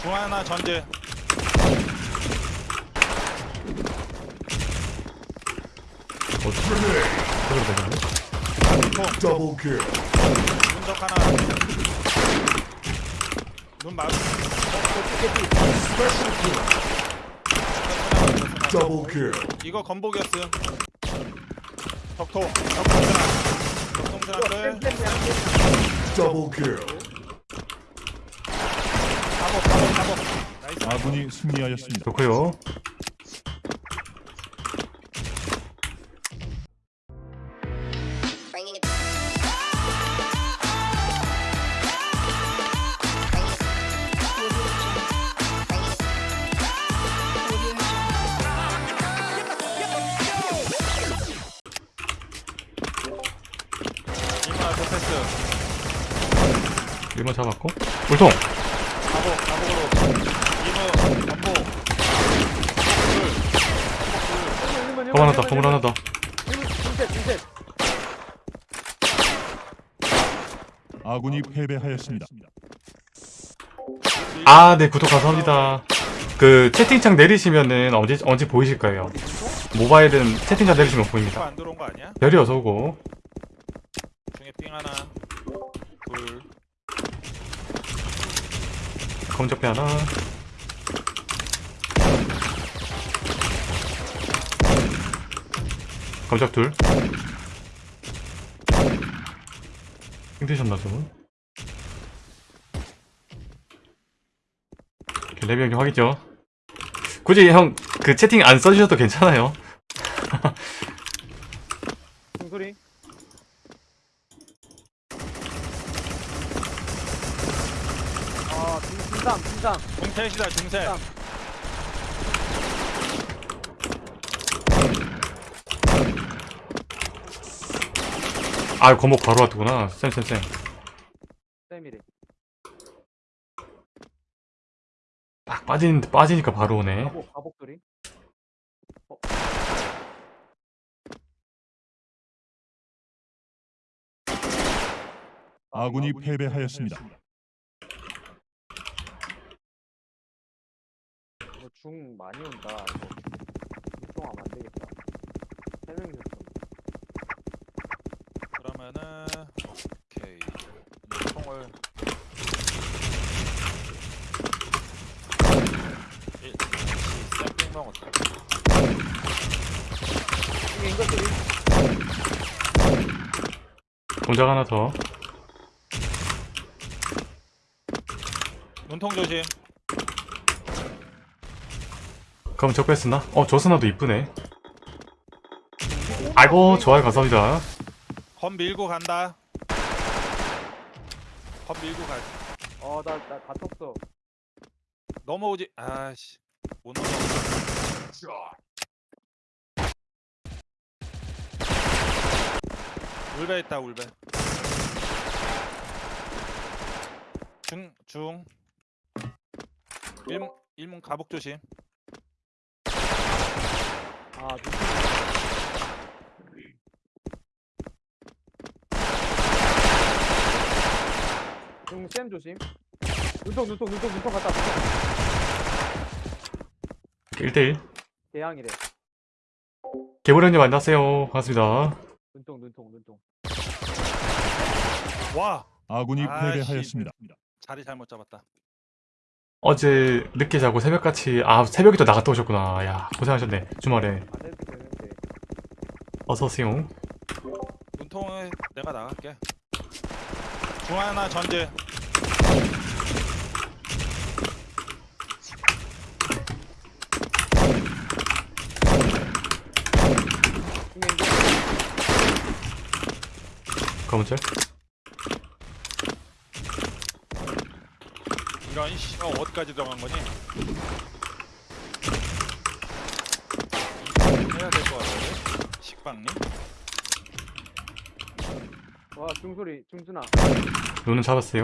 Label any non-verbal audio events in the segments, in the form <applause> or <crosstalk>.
중 하나 전제 그래도 되겠네. 통 Double kill. 문적 하나 눈 마주 Special kill. Double kill. 이거 건복이었음 덕토 덕통스나 Double kill. 가복 가복 가복 나이스 아군이 승리하였습니다. 좋고요. 건물 하나 더, 건물 하나 더. 아군이 패배하였습니다. 아, 네, 구독 감사합니다. 그, 채팅창 내리시면은 언제, 언제 보이실 거예요. 모바일은 채팅창 내리시면 보입니다. 안 들어온 거 아니야? 별이 어서 오고. 중에 삥 하나 둘 검적배 하나. 검적 둘. 힘드셨나, 좀? 이렇게 레벨 형님 확인죠? 굳이 형, 그 채팅 안 써주셔도 괜찮아요. 중소리 아 중- 중삼 중삼 중셋이다 중셋 땀. 아, 검목 바로 왔구나. 쌤쌤쌤. 쌤이래 딱 빠진, 빠지니까 바로 오네. 가복 가복 소리 아군이 패배하였습니다. 이거 중 많이 온다 이거 육동하면 안 되겠다 세 명이서 좀 그러면은 오케이 총을 일 샘플 먹었다 인거 소리 공작 하나 더. 눈통 조심 그럼 적배 쓰나? 어, 저스나도 이쁘네. 아이고, 좋아요, 감사합니다. 검 밀고 간다. 검 밀고 가 어나 나 갇혔어. 넘어오지. 아씨. 못 넘어 울베 있다 울베. 중 중. 일문 일문 가복 조심. 아 눈- 중쌤 조심 눈통 눈통 눈통 눈통 갔다 눈통 1대1. 대항이래 개보령님 안녕하세요. 반갑습니다. 눈통 눈통 눈통 와 아군이 아이씨. 패배하였습니다. 자리 잘못 잡았다 어제 늦게 자고 새벽같이, 아, 새벽에 또 나갔다 오셨구나. 야, 고생하셨네. 주말에. 되는데 어서오세요. 눈통에 내가 나갈게 중 하나 전제 검은철. 이런 씨 어, 어디까지 들어간 거니? 해야 될 것 같은데 식빵님 와 중소리 중순아. 요는 잡았어요.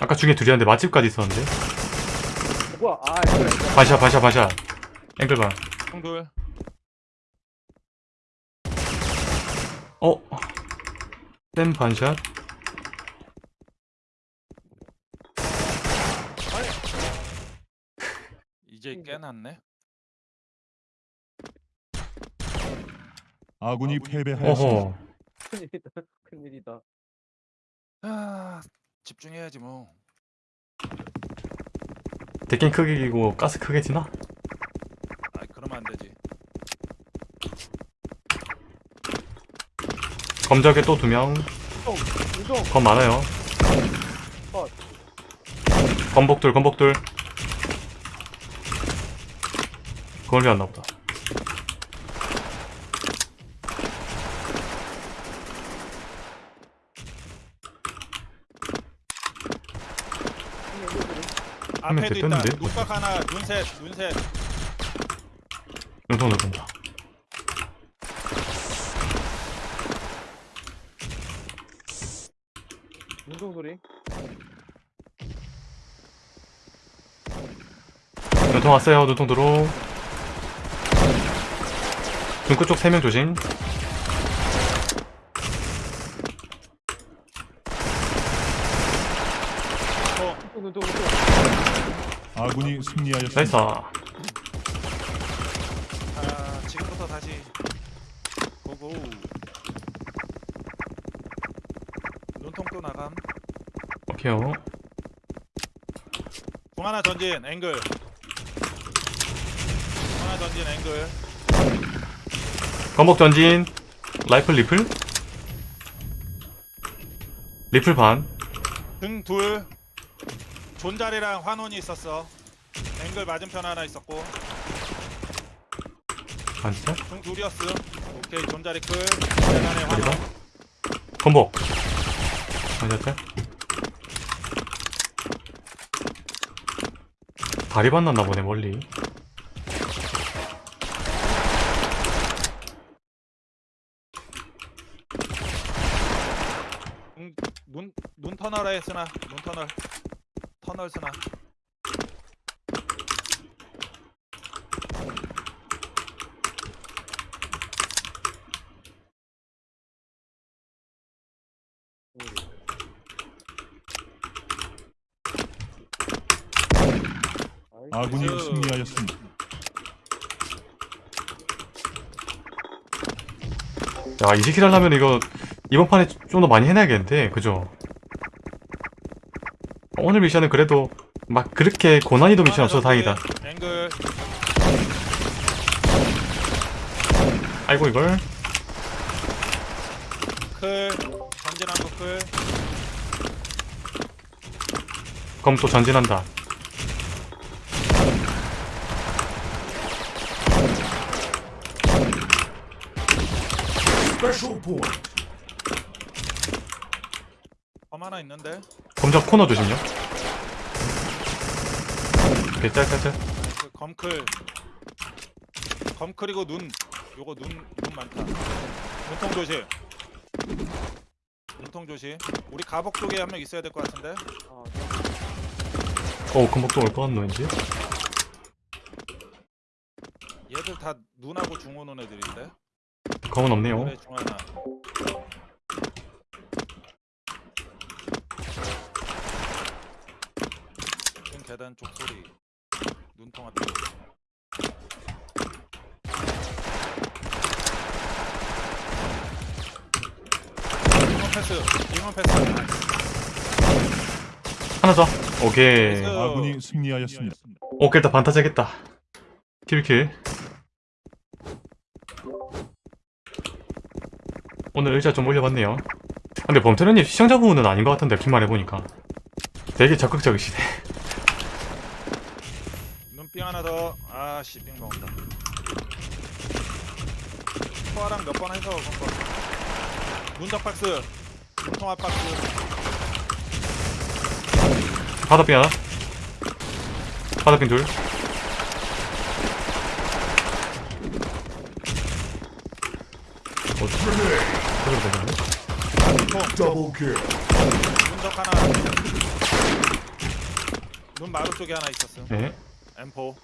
아까 중에 둘이었는데 맛집까지 있었는데? 뭐야? 아 앵글 바샤 바샤 바샤. 앵글반 형돌 어? 쌤 반샷? <laughs> 이제 깨났네? 아군이 패배하였습니다. 어허 큰일이다. <laughs> 큰일이다. 아 집중해야지 뭐. 데킹 크기고 가스 크게 지나? 아 그러면 안 되지. 검적에 또 두 명. 검 많아요. 컷. 검복들 검복들. 그걸 안 나보다. 명 앞에도 있다. 됐던데? 눈각 하나, 눈셋, 눈셋. 눈통을 본다. 운동 소리. 눈통 왔어요. 눈통 들어. 눈끝 쪽 세 명 조심. 어, 운동, 운동, 운동. 아군이 승리하였습니다. 나이스. 아 지금부터 다시 고고. 눈통 또 나감. 오케이요. 중 하나 전진 앵글. 중 하나 전진 앵글. 검복 전진. 라이플 리플. 리플 반. 등 둘. 존자리랑 환원이 있었어. 앵글 맞은편 하나 있었고. 반 진짜? 등 둘이었어. 오케이 존자리 끌. 대단해? 환원. 검복. 맞았죠? 다리 만났나 보네 멀리. 응, 눈, 눈 터널에 쓰나 눈 터널 터널 쓰나 아군이 그- 승리하였습니다. 야, 20킬 하려면 이거 이번 판에 좀 더 많이 해놔야겠는데, 그죠? 오늘 미션은 그래도 막 그렇게 고난이도 미션 없어서 다행이다. 앵글 아이고 이걸 클 전진한 거 클 검또 전진한다. Special point. 검 하나 있는데 검적 코너 조심요. 오케이 짤짤짤. 그 검클 검클이고 눈 요거 눈 눈 많다 눈통 조심 눈통 조심 우리 가복 쪽에 한 명 있어야 될 것 같은데 아, 어 검복도 올것 같노 왠지. 얘들 다 눈하고 중 오는 애들인데 검은 없네요. 그래 중 하나 중 계단 쪽 소리 눈통 잉원 패스 잉원 패스 하나 더. 오케이. 나이스. 아군이 승리하였습니다. 오케이 일단 반타작했다. 킬킬. 오늘 의자 좀 올려봤네요. 근데 범태는님 시청자 부분은 아닌 것 같은데 핀만 해보니까 되게 적극적이시네. 눈삥 하나 더 아씨 삥 먹었다 포화랑 몇 번 해서 건거 문적 박스 눈통합 박스 바다핀 하나. 바다핀 둘. 어, 그래도 되겠네. 문적 하나 눈 마루 쪽에 하나 있었어 네. M4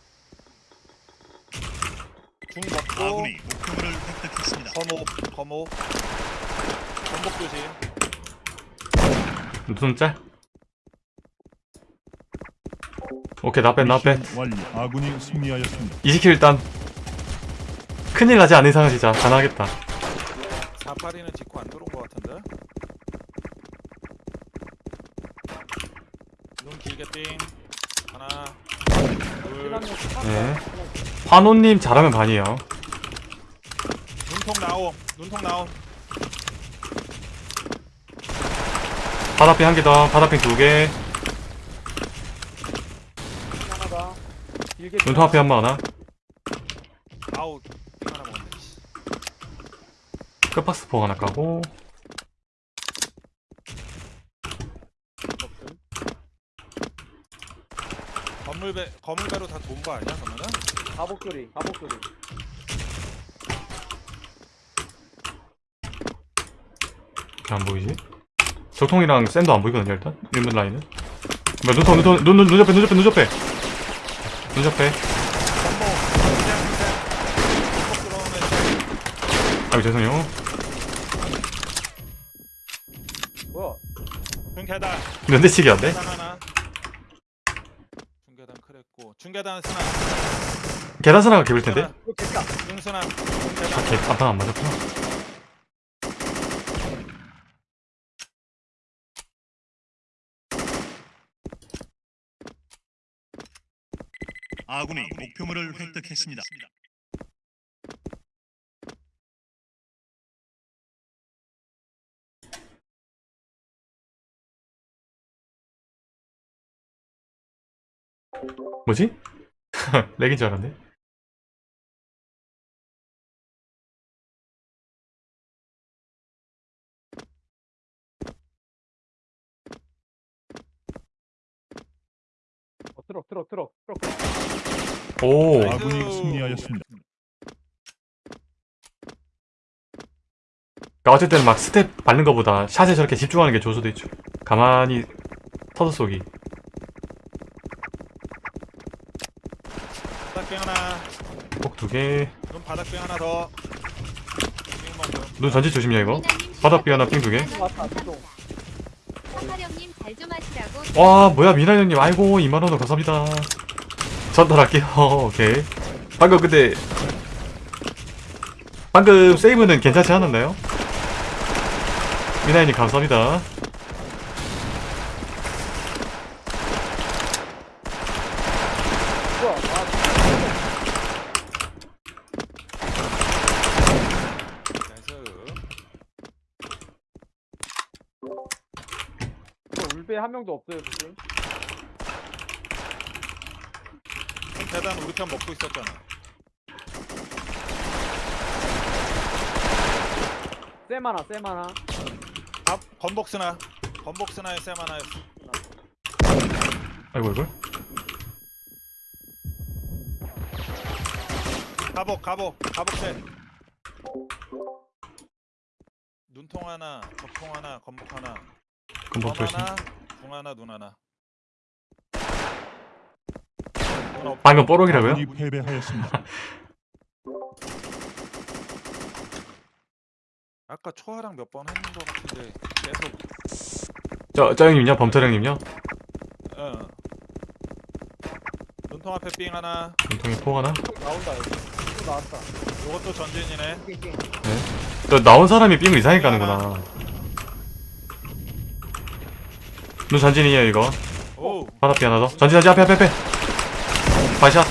중 먹고 아군이 목표물을 획득했습니다. 검호 검호 검복 조심 눈 짤. 오케이 나빼 나빼 미션 완료. 아군이 승리하였습니다. 20킬 일단 큰일 나지 않는 이상은 진짜 가능하겠다 482는 짚고 안 들어온 것 같은데? 눈 길게 띵 하나 둘 네. 환호님 잘하면 반이에요. 눈통 나옴 눈통 나옴. 바다핑 한 개 더 바다핑 두개. 하나다. 길게 눈통 앞에 한 번 하나? 씨. 끝박스 포 하나 까고. 건물배 건물배로 다 돈 거 아니야 그러면은? 가복 소리, 가복 소리. 안 보이지? 적통이랑 샌도 안 보이거든요 일단? 1문 라인은? 뭐야 눈통 눈통 눈, 눈, 눈 옆에 눈 옆에 눈 옆에. 눈 옆에. 아유 죄송해요 뭐야? 중계단 면대치기 안돼? 계단 하나 중계단 크랬고 중계단 스나 계단선화가 개빌 텐데? 이거 됐다. 중스나 아, 개, 간판 안 맞았구나 아군이 목표물을 획득했습니다. 뭐지? <laughs> lag인 줄 알았네 어, 트럭, 트럭, 트럭, 트럭. 오. 아군이 승리하였습니다. 그러니까 어쨌든 막 스텝 밟는 것보다 샷에 저렇게 집중하는 게 좋을 수도 있죠 가만히 터드 쏘기 바닥병 하나 꼭 두개눈 눈 바닥병 하나 더. 띵 먹고. 전지 조심이야 이거. 바닥비 하나 삥 두개. 왔다, 좀 하시라고. 와 뭐야 미나 형님. 아이고 2만원 감사합니다. 전달할게요. <laughs> 오케이. 방금 근데 방금 세이브는 괜찮지 않았나요? 미나 형님 감사합니다 뭐야? 아, 나이스 이거 울베 한 명도 없어요, 지금. 계단 우리 편 먹고 있었잖아. 쌤 하나, 쌤 하나. 아 건복스나. 건복스나의 쌤 하나였어. 아이고 이걸 가복 가복 가복셋 눈통 하나 적통 하나 건복 하나. 검 조심. 하나 중 하나 눈 하나 방금 뽀록이라고요? 아군이 패배하였습니다. <laughs> 아까 초아랑 몇 번 했는 것 같은데 계속 저, 저 형님요? 범철 형님요? 어 눈통 앞에 삥 하나 눈통에 포 하나? 또 나온다, 여기. 또 나왔다. 요것도 전진이네 띵띵. 저 나온 사람이 삥을 이상하게 까는구나 눈 전진이에요 이거. 오. 바닥비 하나 더 전진 전진 앞에 앞에 앞에. 바이샷.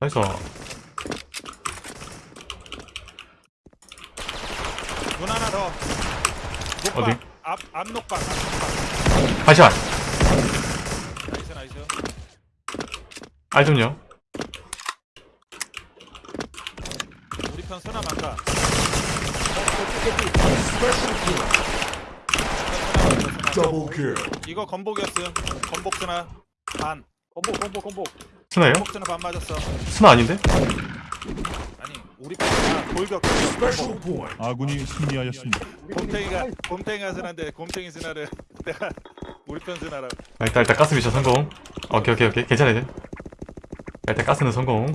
나이스. 눈 하나 더. 녹박 어디? 앞, 앞 녹박 앞 녹박 바이샷. 나이스 나이스. 알 좀요. 우리 편 쓰나 만 가 Double kill. 이거 건복이었음 건복 쓰나 반 건복, 건복, 건복. 스나요? 건복 쓰나 반 맞았어 스나 아닌데? 아니 우리 편 아, 돌격. 아군이 승리하였습니다. 곰탱이가 곰탱이가 쓰나인데 곰탱이 쓰나를 <laughs> 내가 우리 편 쓰나라 아, 일단 일단 가스 미션 성공 오케이 오케이 오케이 괜찮아 이제 일단 가스는 성공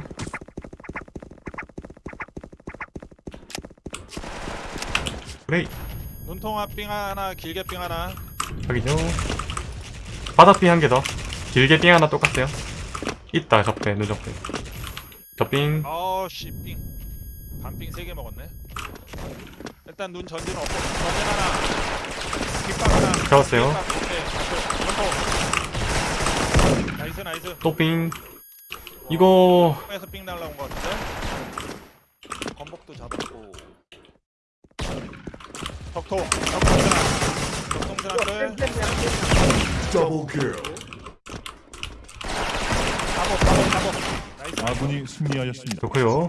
그래 눈통 앞빙 하나 길게 빙 하나. 확인요 바닥 삥 한 개 더. 길게 삥 하나 똑같아요. 있다, 적배, 눈 적배. 저삥, 어씨 삥 반삥 3개 먹었네. 일단 눈 전진 없고 전진 하나. 뒷박 하나. 잡았어요. 오케이 앞에, 나이스 나이스. 또 삥. 이거, 에서 삥 날라온 거 같은데? 건복도 잡았고 덕통 덕통스나 덕통스나 끝 Double kill. 잡어 잡어 잡어 아군이 승리하였습니다. 좋고요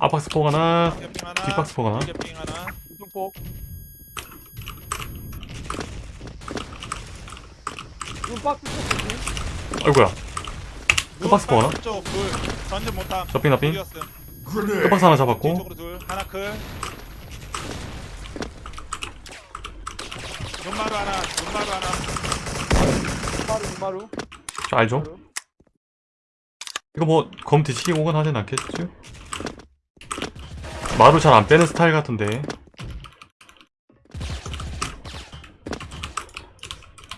아박스 폭 하나 뒷박스 폭 하나. 핑 하나 박스 쳤지 아이고야. 끝박스 폭 하나? 쪽 둘. 전진 못함. 저삥 나삥. 둘이었음. Grenade. 끝박스 하나 잡았고. 뒤쪽으로 둘. 하나 클. 눈마루 하나. 눈마루 하나. 마루 마루 저 알죠? 이거 뭐, 검 뒤치기 오건 하진 않겠죠? 마루 잘 안 빼는 스타일 같은데.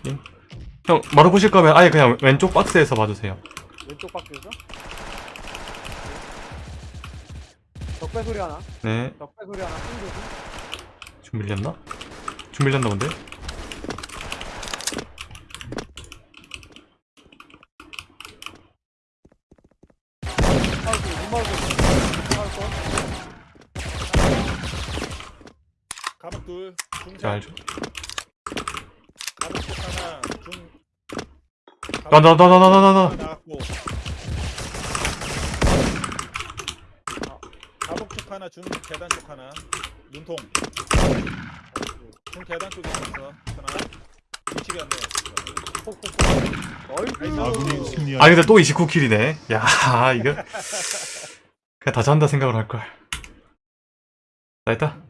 예? 형, 마루 보실 거면 아예 그냥 왼쪽 박스에서 봐주세요. 왼쪽 박스에서 적배 소리 하나 네. 적배 소리 하나 좀 밀렸나? 좀 밀렸나 본데? 둘. 중장. 알죠? 하나. 중. 나, 나, 나, 나, 나, 나, 나, 나. 나왔고. 아, 가복 쪽 하나. 중 계단 쪽 하나. 눈통. 중 계단 쪽에 있었어. 하나. 위치가 안 돼. 어이 아군이 아니, 승리하였습니다. 근데 또 29킬이네. 야, 이거. 그냥 다 잔다 생각을 할걸. 나 있다.